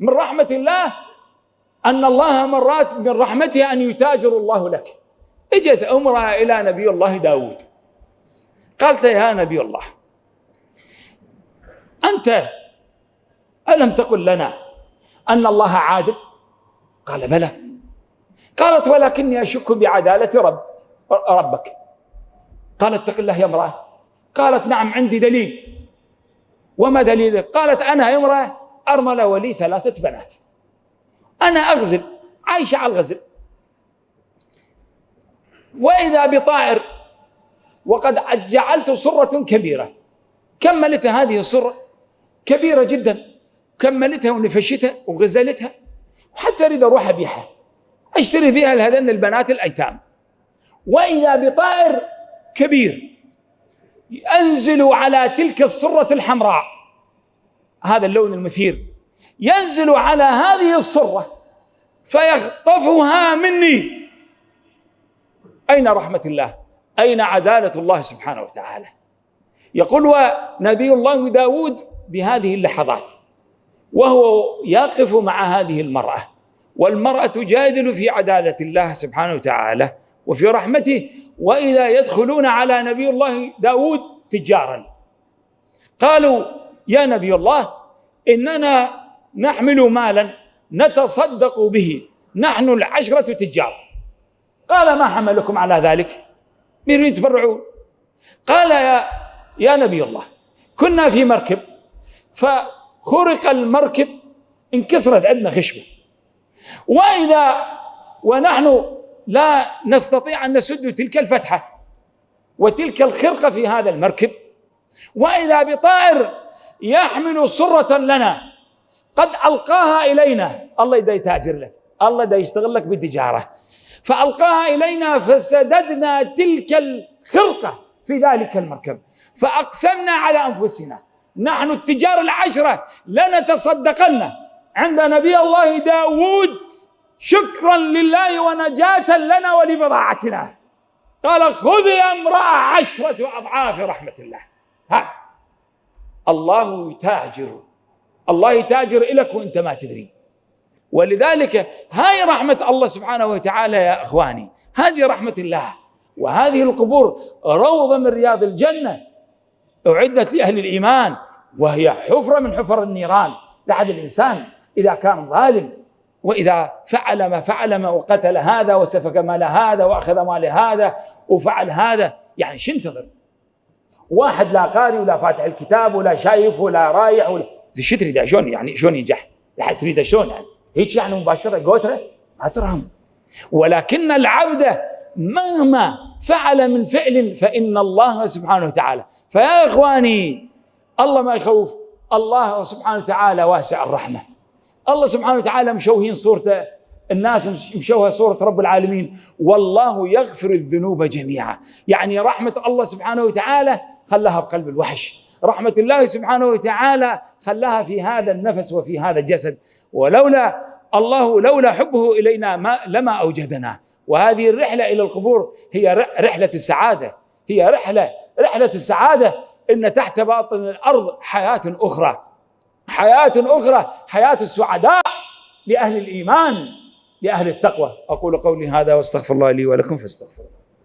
من رحمة الله أن الله مرات من رحمته أن يتاجر الله لك. إجت أمرأة إلى نبي الله داود. قالت يا نبي الله أنت ألم تقل لنا أن الله عادل قال بلى. قالت ولكني أشك بعدالة رب ربك. قال اتق الله يا امرأة. قالت نعم عندي دليل. وما دليله قالت أنا امرأة. أرملة ولي ثلاثة بنات. أنا أغزل عايشة على الغزل. وإذا بطائر وقد جعلت صرة كبيرة. كملت هذه الصرة كبيرة جدا. كملتها ونفشتها وغزلتها. وحتى أريد أروح أبيعها. أشتري بها لهذين البنات الأيتام. وإذا بطائر كبير ينزل على تلك الصرة الحمراء. هذا اللون المثير. ينزل على هذه الصرة فيخطفها مني. أين رحمة الله؟ أين عدالة الله سبحانه وتعالى؟ يقول ونبي الله داود بهذه اللحظات وهو يقف مع هذه المرأة والمرأة تجادل في عدالة الله سبحانه وتعالى وفي رحمته وإذا يدخلون على نبي الله داود تجارا. قالوا يا نبي الله إننا نحمل مالا نتصدق به. نحن العشرة تجار. قال ما حملكم على ذلك؟ من يتبرعون قال يا يا نبي الله كنا في مركب فخرق المركب انكسرت عندنا خشبة. واذا ونحن لا نستطيع أن نسد تلك الفتحة وتلك الخرقة في هذا المركب. وإذا بطائر يحمل سرة لنا. قد ألقاها إلينا. الله يدا يتاجر لك. الله يدا يشتغل لك بالتجارة. فألقاها إلينا فسددنا تلك الخرقة في ذلك المركب. فأقسمنا على أنفسنا. نحن التجار العشرة. لنتصدقن عند نبي الله داود شكرا لله ونجاة لنا ولبضاعتنا. قال خذ امرأة عشرة أضعاف رحمة الله. ها. الله يتاجر. الله يتاجر لك وانت ما تدري. ولذلك هاي رحمة الله سبحانه وتعالى يا إخواني. هذه رحمة الله. وهذه القبور روضة من رياض الجنة. أعدت لأهل الإيمان. وهي حفرة من حفر النيران لعد الإنسان إذا كان ظالم. وإذا فعل ما فعل ما وقتل هذا وسفك مال هذا وأخذ مال هذا وفعل هذا. يعني شو انتظر واحد لا قاري ولا فاتح الكتاب ولا شايف ولا رايح ولا شو تريد شلون يعني شلون ينجح؟ تريد شلون يعني؟ هيك يعني مباشرة قوترة؟ ما ترهم. ولكن العبد مهما فعل من فعل فإن الله سبحانه وتعالى. فيا إخواني الله ما يخوف. الله سبحانه وتعالى واسع الرحمة. الله سبحانه وتعالى مشوهين صورته. الناس مشوهة صورة رب العالمين. والله يغفر الذنوب جميعا. يعني رحمة الله سبحانه وتعالى خلاها بقلب الوحش. رحمة الله سبحانه وتعالى خلاها في هذا النفس وفي هذا الجسد. ولولا الله لولا حبه إلينا ما لما أوجدنا. وهذه الرحلة إلى القبور هي رحلة السعادة. هي رحلة رحلة السعادة إن تحت باطن الأرض حياة أخرى. حياة أخرى حياة السعداء لأهل الإيمان لأهل التقوى. أقول قولي هذا واستغفر الله لي ولكم فاستغفروا